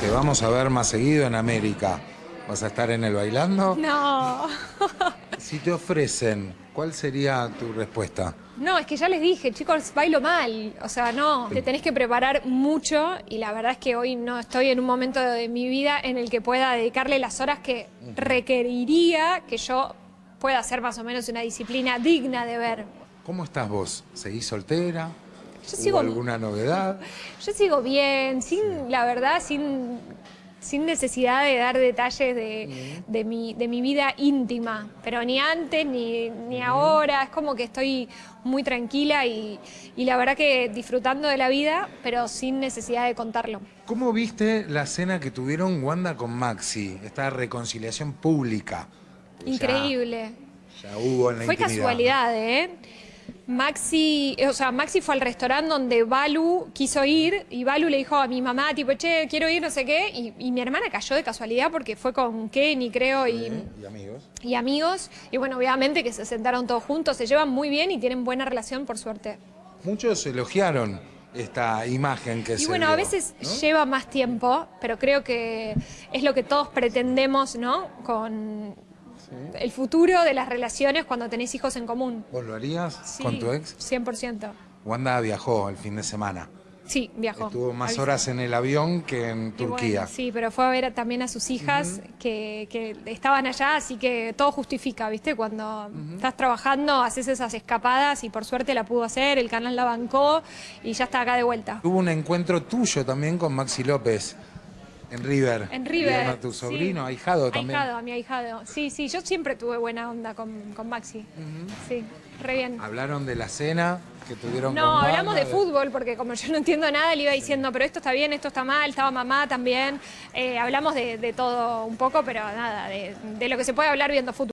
Te vamos a ver más seguido en América. ¿Vas a estar en el bailando? No. Si te ofrecen, ¿cuál sería tu respuesta? No, es que ya les dije, chicos, bailo mal. O sea, no, te tenés que preparar mucho y la verdad es que hoy no estoy en un momento de mi vida en el que pueda dedicarle las horas que requeriría que yo pueda hacer más o menos una disciplina digna de ver. ¿Cómo estás vos? ¿Seguís soltera? Yo ¿Hubo sigo- alguna novedad? Yo sigo bien, sin, la verdad, sin, sin necesidad de dar detalles de, de mi, de mi vida íntima, pero ni antes ni, ni ahora, es como que estoy muy tranquila y, y la verdad que disfrutando de la vida, pero sin necesidad de contarlo. ¿Cómo viste la cena que tuvieron Wanda con Maxi? Esta reconciliación pública. Increíble. Ya, hubo en la Fue intimidad, casualidad, ¿eh? Maxi, o sea, Maxi fue al restaurante donde Balu quiso ir y Balu le dijo a mi mamá, tipo, che, quiero ir, no sé qué, y, y mi hermana cayó de casualidad porque fue con Kenny, creo, y, ¿Eh? Y amigos. y amigos, y bueno, obviamente que se sentaron todos juntos, se llevan muy bien y tienen buena relación, por suerte. Muchos elogiaron esta imagen que Y se bueno, vio, a veces ¿no? lleva más tiempo, pero creo que es lo que todos pretendemos, ¿no? Con el futuro de las relaciones cuando tenés hijos en común. ¿Vos lo harías Sí, con tu ex? 100%. Wanda viajó el fin de semana. Sí, viajó. Estuvo más horas en el avión que en Turquía. bueno, sí, pero fue a ver también a sus hijas que, que estaban allá, así que todo justifica, ¿viste? Cuando estás trabajando, haces esas escapadas y por suerte la pudo hacer, el canal la bancó y ya está acá de vuelta. Hubo un encuentro tuyo también con Maxi López en River. En River. Vieron a tu sí. sobrino, ahijado también. Ahijado, a mi ahijado. Sí, sí, yo siempre tuve buena onda con, con Maxi. Sí, re bien. Hablaron de la cena que tuvieron No, con hablamos de fútbol, porque como yo no entiendo nada, le iba diciendo, pero esto está bien, esto está mal, estaba mamá también. Eh, hablamos de, de todo un poco, pero nada, de, de lo que se puede hablar viendo fútbol.